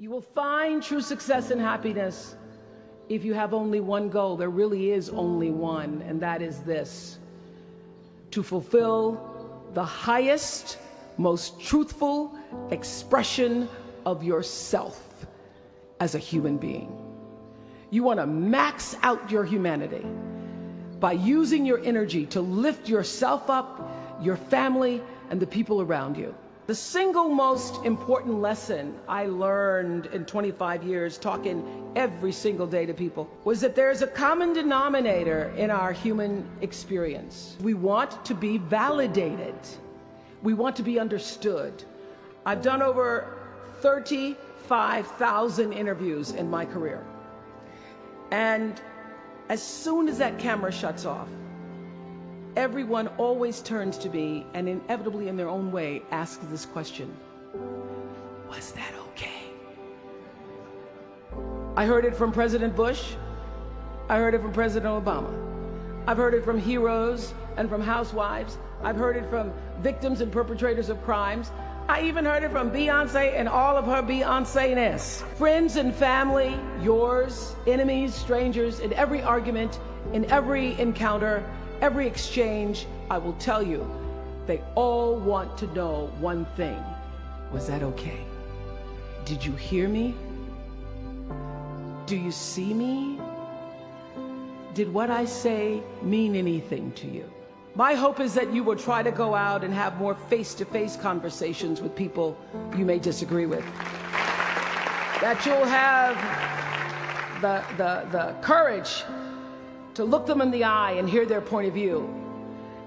You will find true success and happiness if you have only one goal. There really is only one, and that is this to fulfill the highest, most truthful expression of yourself as a human being. You want to max out your humanity by using your energy to lift yourself up, your family, and the people around you. The single most important lesson I learned in 25 years talking every single day to people was that there's a common denominator in our human experience. We want to be validated. We want to be understood. I've done over 35,000 interviews in my career. And as soon as that camera shuts off, everyone always turns to me and inevitably in their own way asks this question Was that okay? I heard it from President Bush. I heard it from President Obama. I've heard it from heroes and from housewives. I've heard it from victims and perpetrators of crimes. I even heard it from Beyonce and all of her Beyonce-ness. Friends and family, yours, enemies, strangers, in every argument, in every encounter, every exchange, I will tell you, they all want to know one thing. Was that okay? Did you hear me? Do you see me? Did what I say mean anything to you? My hope is that you will try to go out and have more face-to-face -face conversations with people you may disagree with. That you'll have the, the, the courage to look them in the eye and hear their point of view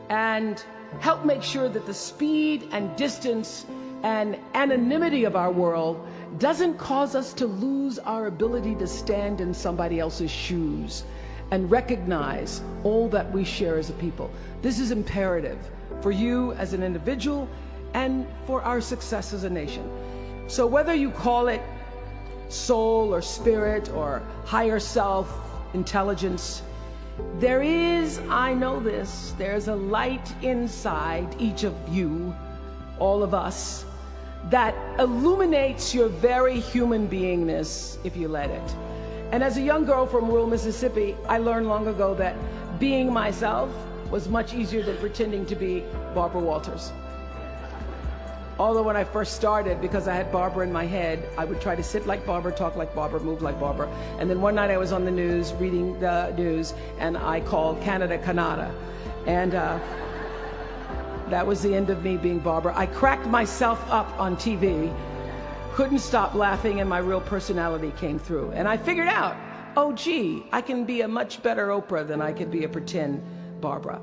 and help make sure that the speed and distance and anonymity of our world doesn't cause us to lose our ability to stand in somebody else's shoes and recognize all that we share as a people. This is imperative for you as an individual and for our success as a nation. So whether you call it soul or spirit or higher self, intelligence, there is, I know this, there's a light inside each of you, all of us, that illuminates your very human beingness if you let it. And as a young girl from rural Mississippi, I learned long ago that being myself was much easier than pretending to be Barbara Walters. Although when I first started, because I had Barbara in my head, I would try to sit like Barbara, talk like Barbara, move like Barbara. And then one night I was on the news, reading the news, and I called Canada Canada. And uh, that was the end of me being Barbara. I cracked myself up on TV, couldn't stop laughing, and my real personality came through. And I figured out, oh gee, I can be a much better Oprah than I could be a pretend Barbara.